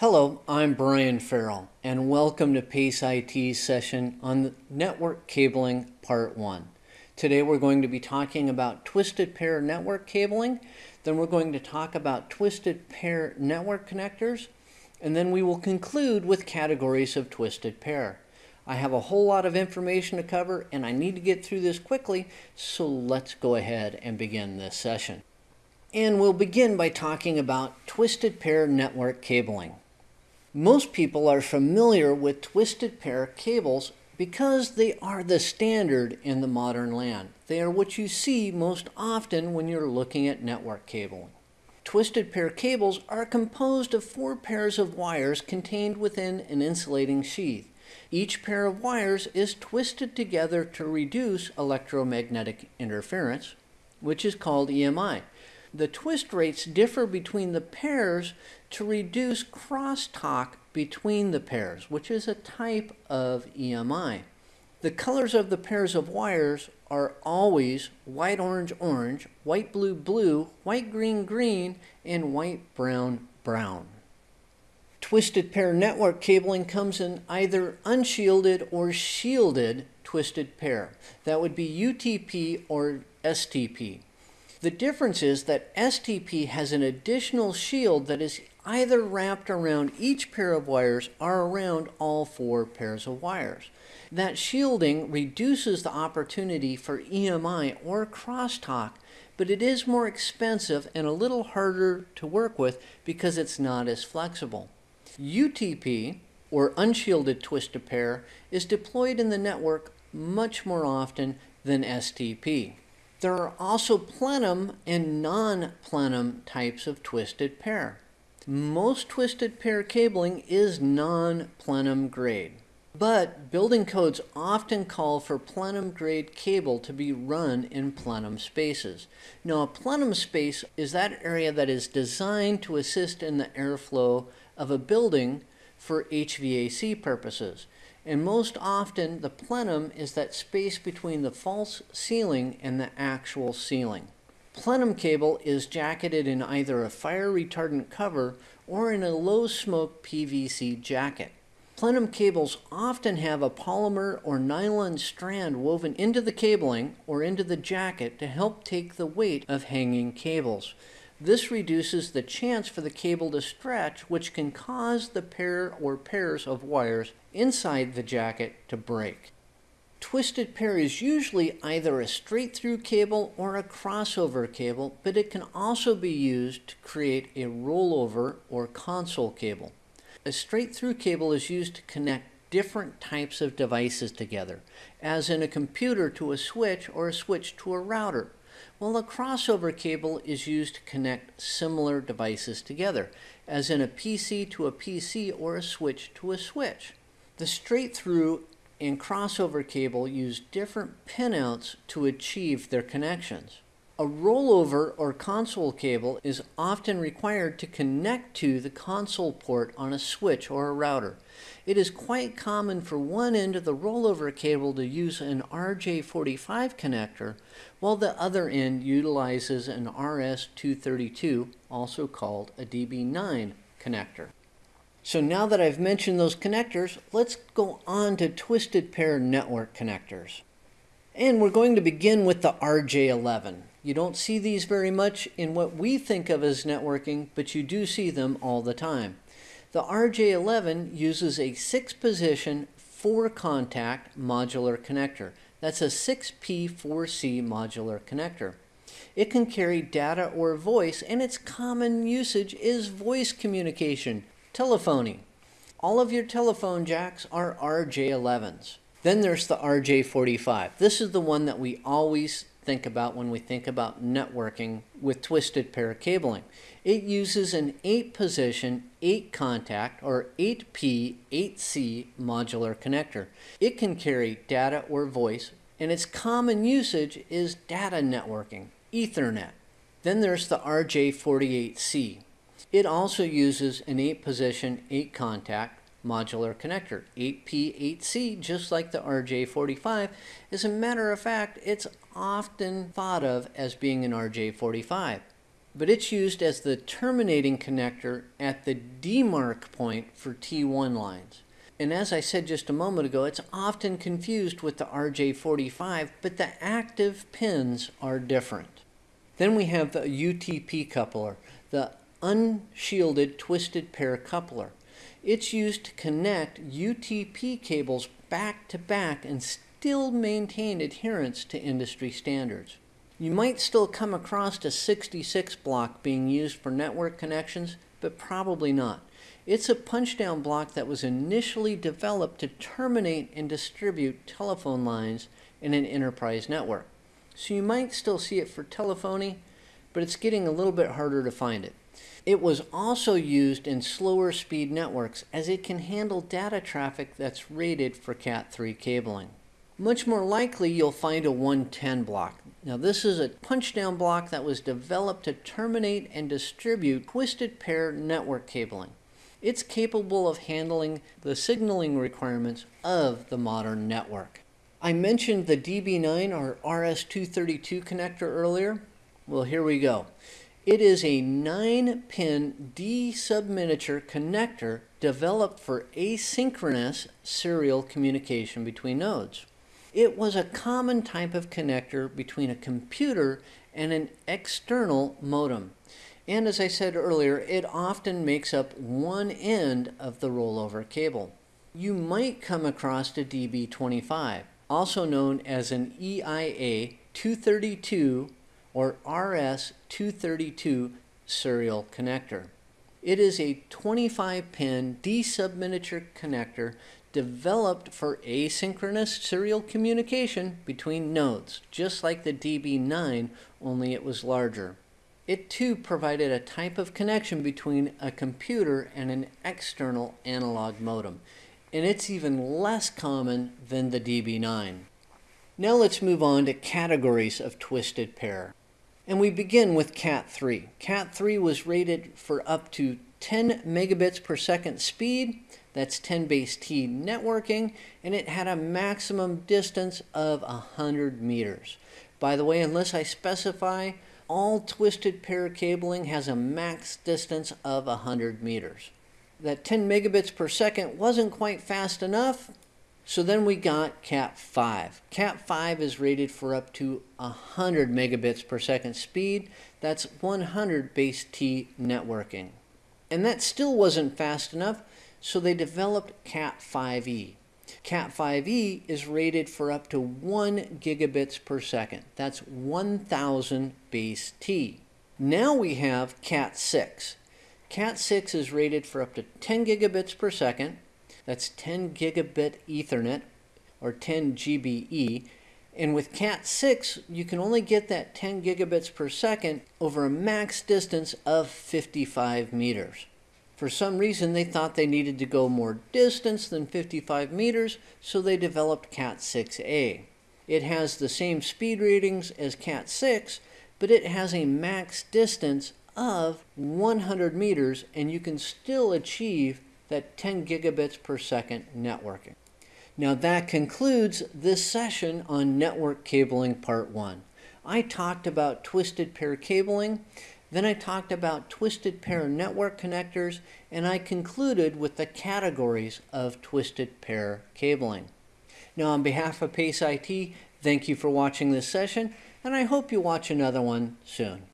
Hello, I'm Brian Farrell, and welcome to PACE IT's session on Network Cabling Part 1. Today we're going to be talking about twisted pair network cabling, then we're going to talk about twisted pair network connectors, and then we will conclude with categories of twisted pair. I have a whole lot of information to cover and I need to get through this quickly, so let's go ahead and begin this session. And we'll begin by talking about twisted pair network cabling. Most people are familiar with twisted pair cables because they are the standard in the modern LAN. They are what you see most often when you're looking at network cabling. Twisted pair cables are composed of four pairs of wires contained within an insulating sheath. Each pair of wires is twisted together to reduce electromagnetic interference, which is called EMI. The twist rates differ between the pairs to reduce crosstalk between the pairs, which is a type of EMI. The colors of the pairs of wires are always white orange orange, white blue blue, white green green, and white brown brown. Twisted pair network cabling comes in either unshielded or shielded twisted pair. That would be UTP or STP. The difference is that STP has an additional shield that is either wrapped around each pair of wires or around all four pairs of wires. That shielding reduces the opportunity for EMI or crosstalk, but it is more expensive and a little harder to work with because it's not as flexible. UTP, or unshielded twisted pair, is deployed in the network much more often than STP. There are also plenum and non-plenum types of twisted pair. Most twisted pair cabling is non-plenum grade, but building codes often call for plenum grade cable to be run in plenum spaces. Now a plenum space is that area that is designed to assist in the airflow of a building for HVAC purposes. And most often, the plenum is that space between the false ceiling and the actual ceiling. Plenum cable is jacketed in either a fire retardant cover or in a low smoke PVC jacket. Plenum cables often have a polymer or nylon strand woven into the cabling or into the jacket to help take the weight of hanging cables. This reduces the chance for the cable to stretch, which can cause the pair or pairs of wires inside the jacket to break. Twisted pair is usually either a straight through cable or a crossover cable, but it can also be used to create a rollover or console cable. A straight through cable is used to connect different types of devices together, as in a computer to a switch or a switch to a router. Well, a crossover cable is used to connect similar devices together, as in a PC to a PC or a switch to a switch. The straight through and crossover cable use different pinouts to achieve their connections. A rollover or console cable is often required to connect to the console port on a switch or a router. It is quite common for one end of the rollover cable to use an RJ45 connector, while the other end utilizes an RS232, also called a DB9 connector. So now that I've mentioned those connectors, let's go on to twisted pair network connectors. And we're going to begin with the RJ11. You don't see these very much in what we think of as networking, but you do see them all the time. The RJ11 uses a six position, four contact modular connector. That's a 6P4C modular connector. It can carry data or voice, and its common usage is voice communication, telephony. All of your telephone jacks are RJ11s. Then there's the RJ45. This is the one that we always think about when we think about networking with twisted pair cabling. It uses an 8 position, 8 contact, or 8P, 8C modular connector. It can carry data or voice, and its common usage is data networking, Ethernet. Then there's the RJ48C. It also uses an 8 position, 8 contact, modular connector. 8P8C, just like the RJ45. As a matter of fact, it's often thought of as being an RJ45. but it's used as the terminating connector at the demarc point for T1 lines. And as I said just a moment ago, it's often confused with the RJ45, but the active pins are different. Then we have the UTP coupler, the unshielded twisted pair coupler. It's used to connect UTP cables back to back and still maintain adherence to industry standards. You might still come across a 66 block being used for network connections, but probably not. It's a punch-down block that was initially developed to terminate and distribute telephone lines in an enterprise network. So you might still see it for telephony, but it's getting a little bit harder to find it. It was also used in slower speed networks as it can handle data traffic that's rated for Cat3 cabling. Much more likely you'll find a 110 block. Now this is a punch-down block that was developed to terminate and distribute twisted pair network cabling. It's capable of handling the signaling requirements of the modern network. I mentioned the DB9 or RS232 connector earlier. Well, here we go. It is a 9-pin D-subminiature connector developed for asynchronous serial communication between nodes. It was a common type of connector between a computer and an external modem. And as I said earlier, it often makes up one end of the rollover cable. You might come across a DB25, also known as an EIA 232 or RS232 serial connector. It is a 25-pin D-subminiature connector developed for asynchronous serial communication between nodes, just like the DB9, only it was larger. It too provided a type of connection between a computer and an external analog modem, and it's even less common than the DB9. Now let's move on to categories of twisted pair. And we begin with Cat3. Cat3 was rated for up to 10 megabits per second speed. That's 10 base T networking, and it had a maximum distance of 100 meters. By the way, unless I specify, all twisted pair cabling has a max distance of 100 meters. That 10 megabits per second wasn't quite fast enough, so then we got Cat 5. Cat 5 is rated for up to 100 megabits per second speed. That's 100 base T networking. And that still wasn't fast enough, so they developed Cat 5e. Cat 5e is rated for up to 1 gigabits per second. That's 1000 base T. Now we have Cat 6. Cat 6 is rated for up to 10 gigabits per second. That's 10 gigabit Ethernet or 10 GBE. And with Cat 6, you can only get that 10 gigabits per second over a max distance of 55 meters. For some reason, they thought they needed to go more distance than 55 meters, so they developed Cat 6A. It has the same speed ratings as Cat 6, but it has a max distance of 100 meters, and you can still achieve that 10 gigabits per second networking. Now that concludes this session on network cabling part one. I talked about twisted pair cabling, then I talked about twisted pair network connectors, and I concluded with the categories of twisted pair cabling. Now on behalf of PACE IT, thank you for watching this session, and I hope you watch another one soon.